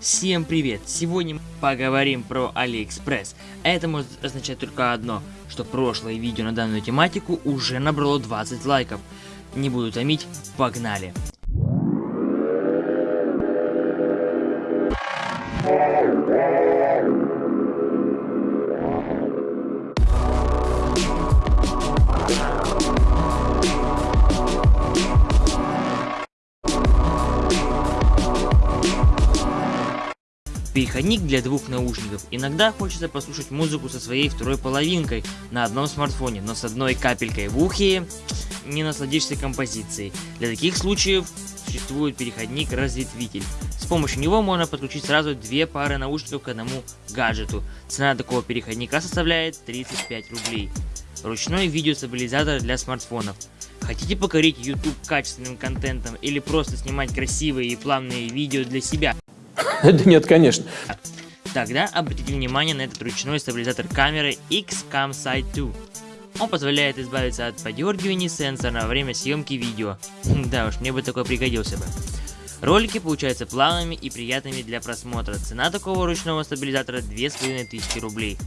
Всем привет! Сегодня мы поговорим про Алиэкспресс. Это может означать только одно, что прошлое видео на данную тематику уже набрало 20 лайков. Не буду томить, погнали! Переходник для двух наушников. Иногда хочется послушать музыку со своей второй половинкой на одном смартфоне, но с одной капелькой в ухе не насладишься композицией. Для таких случаев существует переходник-разветвитель. С помощью него можно подключить сразу две пары наушников к одному гаджету. Цена такого переходника составляет 35 рублей. Ручной видеостабилизатор для смартфонов. Хотите покорить YouTube качественным контентом или просто снимать красивые и плавные видео для себя? Да нет, конечно. Тогда обратите внимание на этот ручной стабилизатор камеры XCAM Sight 2. Он позволяет избавиться от подергиваний сенсора во время съемки видео. Да уж, мне бы такой пригодился бы. Ролики получаются плавными и приятными для просмотра. Цена такого ручного стабилизатора 2500 рублей.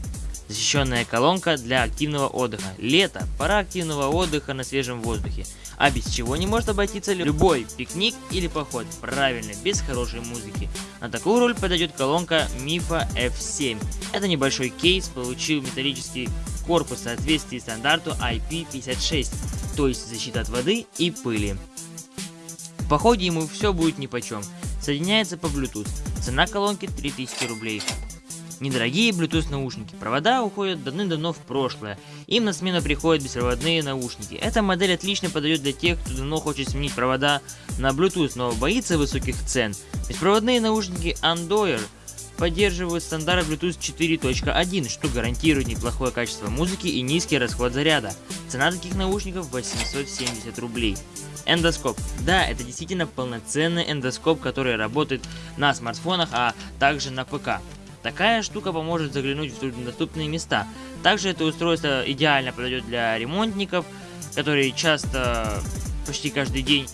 Защищенная колонка для активного отдыха. Лето, пора активного отдыха на свежем воздухе. А без чего не может обойтиться любой пикник или поход. Правильно, без хорошей музыки. На такую роль подойдет колонка Мифа F7. Это небольшой кейс получил металлический корпус в соответствии стандарту IP56, то есть защита от воды и пыли. В походе ему все будет нипочем. Соединяется по Bluetooth. Цена колонки 3000 рублей. Недорогие Bluetooth наушники. Провода уходят давным-давно в прошлое. Им на смену приходят беспроводные наушники. Эта модель отлично подойдет для тех, кто давно хочет сменить провода на Bluetooth, но боится высоких цен. Беспроводные наушники Andoyer поддерживают стандарт Bluetooth 4.1, что гарантирует неплохое качество музыки и низкий расход заряда. Цена таких наушников 870 рублей. Эндоскоп. Да, это действительно полноценный эндоскоп, который работает на смартфонах, а также на ПК. Такая штука поможет заглянуть в труднодоступные места. Также это устройство идеально подойдет для ремонтников, которые часто, почти каждый день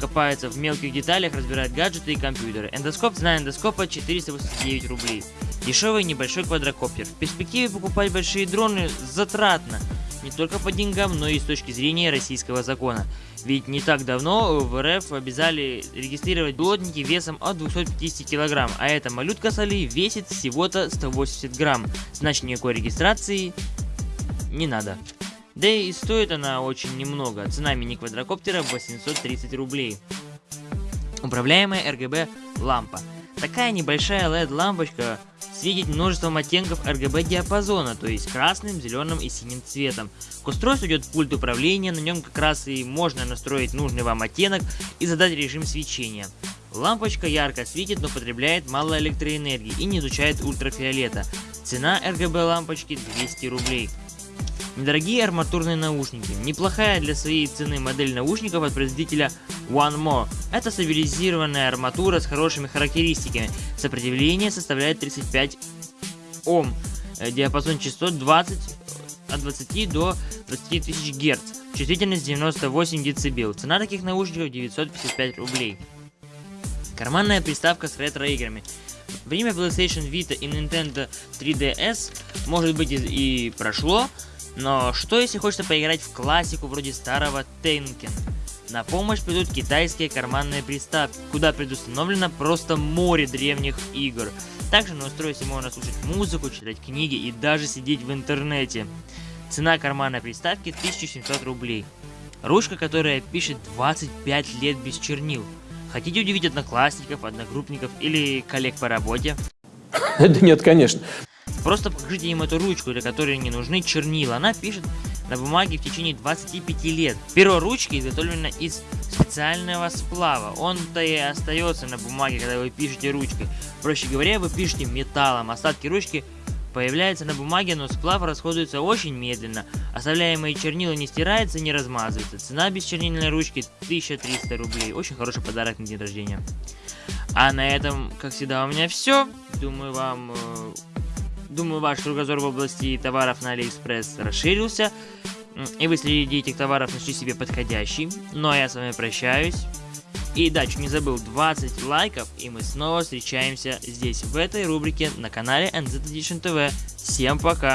копаются в мелких деталях, разбирают гаджеты и компьютеры. Эндоскоп, цена эндоскопа 489 рублей. Дешевый небольшой квадрокоптер. В перспективе покупать большие дроны затратно. Не только по деньгам, но и с точки зрения российского закона. Ведь не так давно в РФ обязали регистрировать плотники весом от 250 кг, а эта малютка соли весит всего-то 180 грамм. Значит никакой регистрации не надо. Да и стоит она очень немного, цена мини-квадрокоптера 830 рублей. Управляемая RGB лампа. Такая небольшая LED лампочка светит множеством оттенков RGB диапазона, то есть красным, зеленым и синим цветом. К устройству идет пульт управления, на нем как раз и можно настроить нужный вам оттенок и задать режим свечения. Лампочка ярко светит, но потребляет мало электроэнергии и не изучает ультрафиолета. Цена RGB лампочки 200 рублей. Недорогие арматурные наушники. Неплохая для своей цены модель наушников от производителя One More. Это стабилизированная арматура с хорошими характеристиками. Сопротивление составляет 35 Ом. Э, диапазон частот 20 от 20 до 20 тысяч Гц. Чувствительность 98 дБ. Цена таких наушников 955 рублей. Карманная приставка с ретро-играми. Время PlayStation Vita и Nintendo 3DS может быть и прошло, но что если хочется поиграть в классику вроде старого Тенкен? На помощь придут китайские карманные приставки, куда предустановлено просто море древних игр. Также на устройстве можно слушать музыку, читать книги и даже сидеть в интернете. Цена карманной приставки 1700 рублей. Ручка, которая пишет 25 лет без чернил. Хотите удивить одноклассников, одногруппников или коллег по работе? Да нет, конечно. Просто покажите им эту ручку, для которой не нужны чернила. Она пишет на бумаге в течение 25 лет. Перо ручки изготовлено из специального сплава. Он-то и остается на бумаге, когда вы пишете ручкой. Проще говоря, вы пишете металлом. Остатки ручки появляются на бумаге, но сплав расходуется очень медленно. Оставляемые чернила не стираются, не размазываются. Цена бесчернильной ручки 1300 рублей. Очень хороший подарок на день рождения. А на этом, как всегда, у меня все. Думаю, вам э, Думаю, ваш кругозор в области товаров на Алиэкспресс расширился, и вы среди этих товаров нашли себе подходящий. Ну а я с вами прощаюсь. И да, чуть не забыл, 20 лайков, и мы снова встречаемся здесь, в этой рубрике на канале NZ Edition TV. Всем пока!